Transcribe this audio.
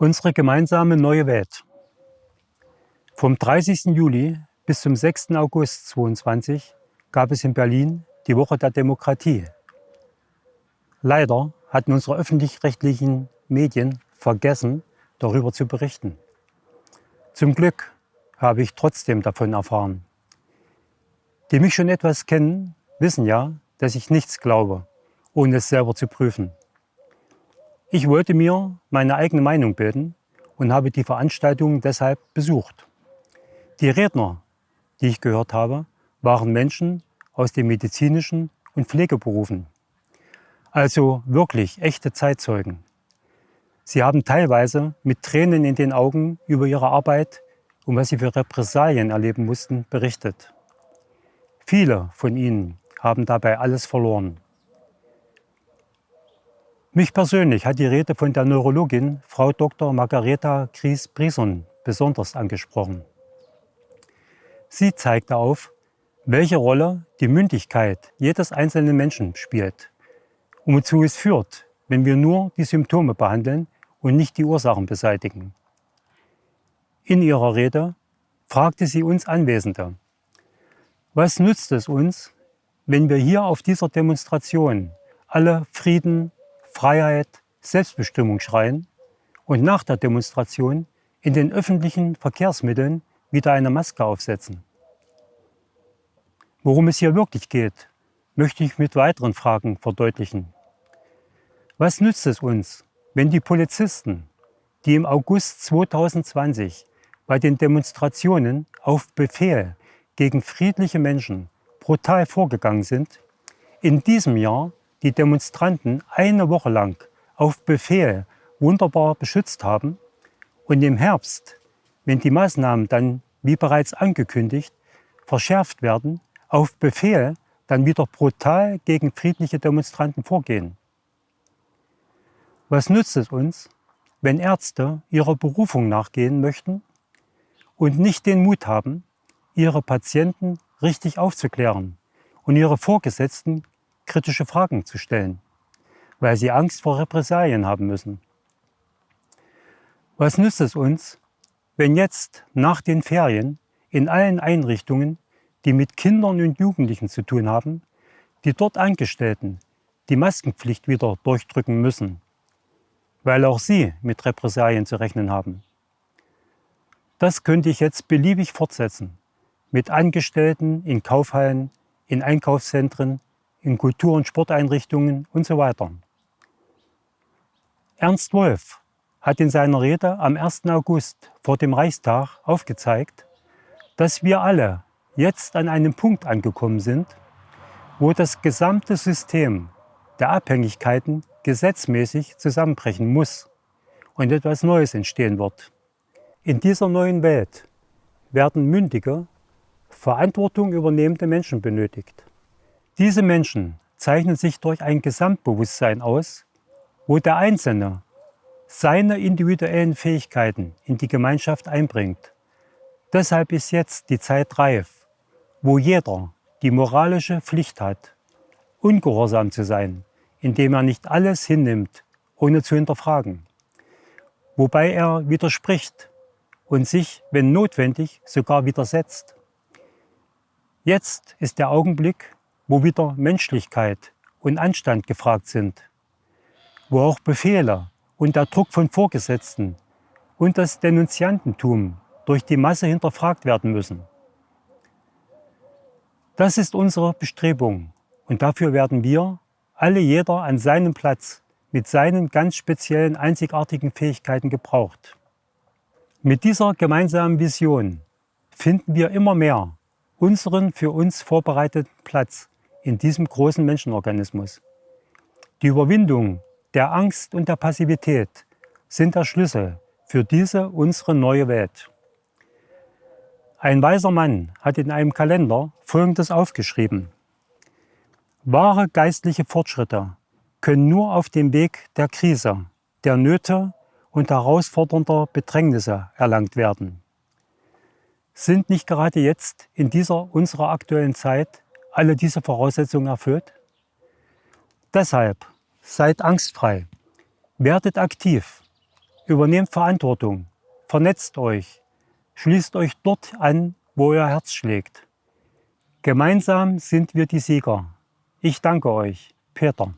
Unsere gemeinsame neue Welt. Vom 30. Juli bis zum 6. August 2022 gab es in Berlin die Woche der Demokratie. Leider hatten unsere öffentlich-rechtlichen Medien vergessen, darüber zu berichten. Zum Glück habe ich trotzdem davon erfahren. Die mich schon etwas kennen, wissen ja, dass ich nichts glaube, ohne es selber zu prüfen. Ich wollte mir meine eigene Meinung bilden und habe die Veranstaltung deshalb besucht. Die Redner, die ich gehört habe, waren Menschen aus den medizinischen und Pflegeberufen. Also wirklich echte Zeitzeugen. Sie haben teilweise mit Tränen in den Augen über ihre Arbeit und was sie für Repressalien erleben mussten, berichtet. Viele von ihnen haben dabei alles verloren. Mich persönlich hat die Rede von der Neurologin Frau Dr. Margareta Gries-Brison besonders angesprochen. Sie zeigte auf, welche Rolle die Mündigkeit jedes einzelnen Menschen spielt und wozu es führt, wenn wir nur die Symptome behandeln und nicht die Ursachen beseitigen. In ihrer Rede fragte sie uns Anwesende, was nützt es uns, wenn wir hier auf dieser Demonstration alle Frieden, Freiheit, Selbstbestimmung schreien und nach der Demonstration in den öffentlichen Verkehrsmitteln wieder eine Maske aufsetzen. Worum es hier wirklich geht, möchte ich mit weiteren Fragen verdeutlichen. Was nützt es uns, wenn die Polizisten, die im August 2020 bei den Demonstrationen auf Befehl gegen friedliche Menschen brutal vorgegangen sind, in diesem Jahr die Demonstranten eine Woche lang auf Befehl wunderbar beschützt haben und im Herbst, wenn die Maßnahmen dann, wie bereits angekündigt, verschärft werden, auf Befehl dann wieder brutal gegen friedliche Demonstranten vorgehen. Was nützt es uns, wenn Ärzte ihrer Berufung nachgehen möchten und nicht den Mut haben, ihre Patienten richtig aufzuklären und ihre Vorgesetzten kritische Fragen zu stellen, weil sie Angst vor Repressalien haben müssen. Was nützt es uns, wenn jetzt nach den Ferien in allen Einrichtungen, die mit Kindern und Jugendlichen zu tun haben, die dort Angestellten die Maskenpflicht wieder durchdrücken müssen, weil auch sie mit Repressalien zu rechnen haben. Das könnte ich jetzt beliebig fortsetzen, mit Angestellten in Kaufhallen, in Einkaufszentren, in Kultur- und Sporteinrichtungen und so weiter. Ernst Wolf hat in seiner Rede am 1. August vor dem Reichstag aufgezeigt, dass wir alle jetzt an einem Punkt angekommen sind, wo das gesamte System der Abhängigkeiten gesetzmäßig zusammenbrechen muss und etwas Neues entstehen wird. In dieser neuen Welt werden mündige, Verantwortung übernehmende Menschen benötigt. Diese Menschen zeichnen sich durch ein Gesamtbewusstsein aus, wo der Einzelne seine individuellen Fähigkeiten in die Gemeinschaft einbringt. Deshalb ist jetzt die Zeit reif, wo jeder die moralische Pflicht hat, ungehorsam zu sein, indem er nicht alles hinnimmt, ohne zu hinterfragen, wobei er widerspricht und sich, wenn notwendig, sogar widersetzt. Jetzt ist der Augenblick, wo wieder Menschlichkeit und Anstand gefragt sind, wo auch Befehle und der Druck von Vorgesetzten und das Denunziantentum durch die Masse hinterfragt werden müssen. Das ist unsere Bestrebung und dafür werden wir, alle jeder an seinem Platz, mit seinen ganz speziellen, einzigartigen Fähigkeiten gebraucht. Mit dieser gemeinsamen Vision finden wir immer mehr unseren für uns vorbereiteten Platz in diesem großen Menschenorganismus. Die Überwindung der Angst und der Passivität sind der Schlüssel für diese unsere neue Welt. Ein weiser Mann hat in einem Kalender Folgendes aufgeschrieben. Wahre geistliche Fortschritte können nur auf dem Weg der Krise, der Nöte und herausfordernder Bedrängnisse erlangt werden. Sind nicht gerade jetzt in dieser unserer aktuellen Zeit alle diese Voraussetzungen erfüllt? Deshalb seid angstfrei, werdet aktiv, Übernehmt Verantwortung, vernetzt euch, schließt euch dort an, wo euer Herz schlägt. Gemeinsam sind wir die Sieger. Ich danke euch, Peter.